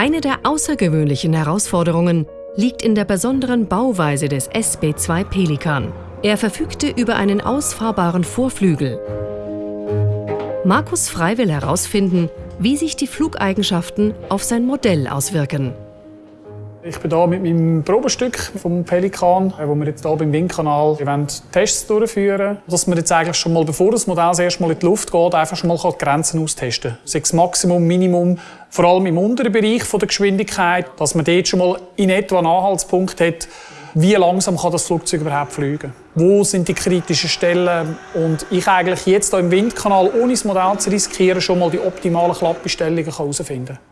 Eine der außergewöhnlichen Herausforderungen liegt in der besonderen Bauweise des SB2 Pelikan. Er verfügte über einen ausfahrbaren Vorflügel. Markus Frei will herausfinden, wie sich die Flugeigenschaften auf sein Modell auswirken. Ich bin hier mit meinem Probestück vom Pelikan, wo wir jetzt hier beim Windkanal Tests durchführen Dass wir jetzt eigentlich schon mal, bevor das Modell das erste Mal in die Luft geht, einfach schon mal die Grenzen austesten kann. Sei es Maximum, Minimum, vor allem im unteren Bereich der Geschwindigkeit, dass man dort schon mal in etwa einen Anhaltspunkt hat, wie langsam kann das Flugzeug überhaupt fliegen? Wo sind die kritischen Stellen? Und ich eigentlich jetzt hier im Windkanal, ohne das Modell zu riskieren, schon mal die optimalen Klappbestellungen herausfinden kann.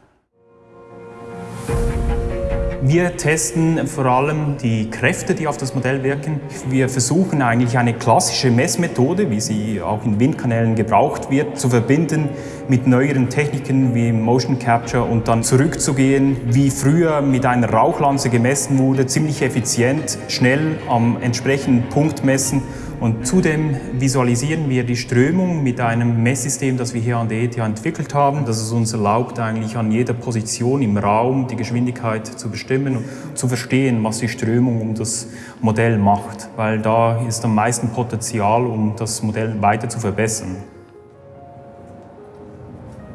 Wir testen vor allem die Kräfte, die auf das Modell wirken. Wir versuchen eigentlich eine klassische Messmethode, wie sie auch in Windkanälen gebraucht wird, zu verbinden mit neueren Techniken wie Motion Capture und dann zurückzugehen, wie früher mit einer Rauchlanze gemessen wurde, ziemlich effizient, schnell am entsprechenden Punkt messen und zudem visualisieren wir die Strömung mit einem Messsystem, das wir hier an der ETH entwickelt haben, das es uns erlaubt, eigentlich an jeder Position im Raum die Geschwindigkeit zu bestimmen und zu verstehen, was die Strömung um das Modell macht, weil da ist am meisten Potenzial, um das Modell weiter zu verbessern.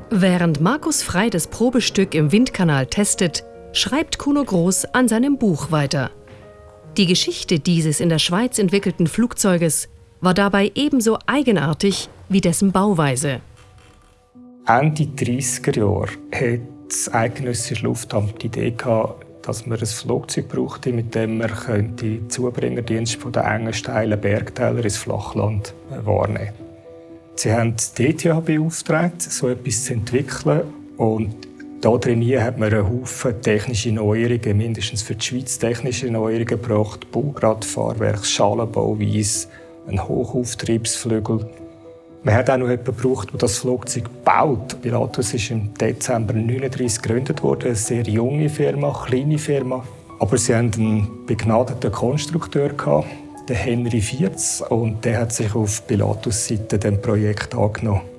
Während Markus Frei das Probestück im Windkanal testet, schreibt Kuno Groß an seinem Buch weiter. Die Geschichte dieses in der Schweiz entwickelten Flugzeuges war dabei ebenso eigenartig wie dessen Bauweise. Ende 30er Jahre hat das eidgenössische Luftamt die Idee gehabt, dass man ein Flugzeug brauchte, mit dem man den Zubringerdienst von den engen, steilen Bergtälern ins Flachland wahrnehmen könnte. Sie haben die ETH beauftragt, so etwas zu entwickeln und da drin hat man einen Haufen technische Neuerungen, mindestens für die Schweiz technische Neuerungen gebracht. Baugrad, Fahrwerk, Schalenbauweise, ein Hochauftriebsflügel. Man hat auch noch jemanden gebraucht, der das Flugzeug baut. Pilatus ist im Dezember 1939 gegründet worden, eine sehr junge Firma, kleine Firma. Aber sie hatten einen begnadeten Konstrukteur, den Henry Vierz, und der hat sich auf Pilatus Seite dem Projekt angenommen.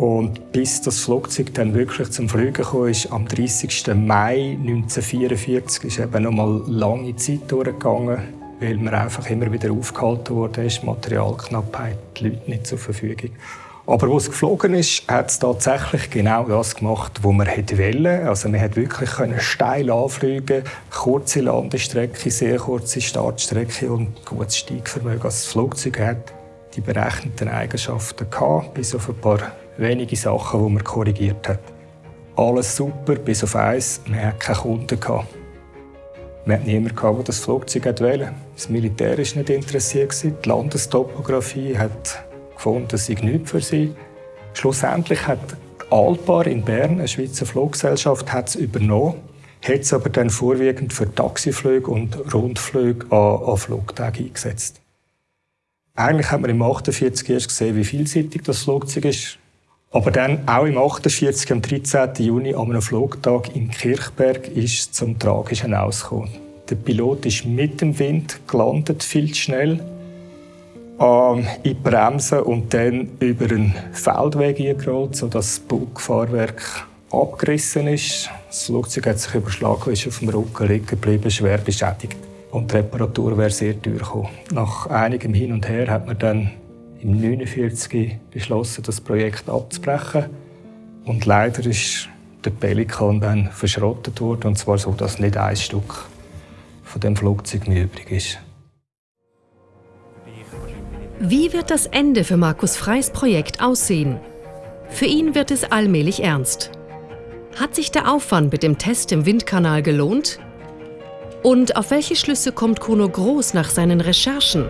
Und bis das Flugzeug dann wirklich zum Fliegen kam, ist am 30. Mai 1944 ist eben noch mal lange Zeit durchgegangen, weil man einfach immer wieder aufgehalten wurde, ist Materialknappheit, die Leute nicht zur Verfügung. Aber wo es geflogen ist, hat es tatsächlich genau das gemacht, was man wollte. Also man hat wirklich steil anfliegen, kurze Landestrecke, sehr kurze Startstrecke und gutes Steigvermögen. Also das Flugzeug hat die berechneten Eigenschaften gehabt, bis auf ein paar wenige Sachen, die man korrigiert hat. Alles super, bis auf eins, man hatte keine Kunden. Man hatte niemanden, der das Flugzeug wollte. Das Militär war nicht interessiert. Die Landestopographie hat gefunden, das sei nichts für sie. Schlussendlich hat Alpar in Bern, eine Schweizer Fluggesellschaft, es übernommen, hat es aber dann vorwiegend für Taxiflüge und Rundflüge an, an Flugtagen eingesetzt. Eigentlich hat man im 48 erst gesehen, wie vielseitig das Flugzeug ist. Aber dann, auch im 48, am 13. Juni, an einem Flugtag in Kirchberg, ist es zum Tragischen ausgekommen. Der Pilot ist mit dem Wind gelandet, viel zu schnell, ähm, in die Bremse und dann über einen Feldweg eingerollt, sodass das Bugfahrwerk abgerissen ist. Das Flugzeug hat sich überschlagen, ist auf dem Rücken liegen geblieben, schwer beschädigt. Und die Reparatur wäre sehr teuer gekommen. Nach einigem Hin und Her hat man dann im 1949 beschlossen, das Projekt abzubrechen. Und leider ist der Pelikan dann verschrottet worden, und zwar so, dass nicht ein Stück von dem Flugzeug mehr übrig ist. Wie wird das Ende für Markus Freys Projekt aussehen? Für ihn wird es allmählich ernst. Hat sich der Aufwand mit dem Test im Windkanal gelohnt? Und auf welche Schlüsse kommt Kuno Groß nach seinen Recherchen?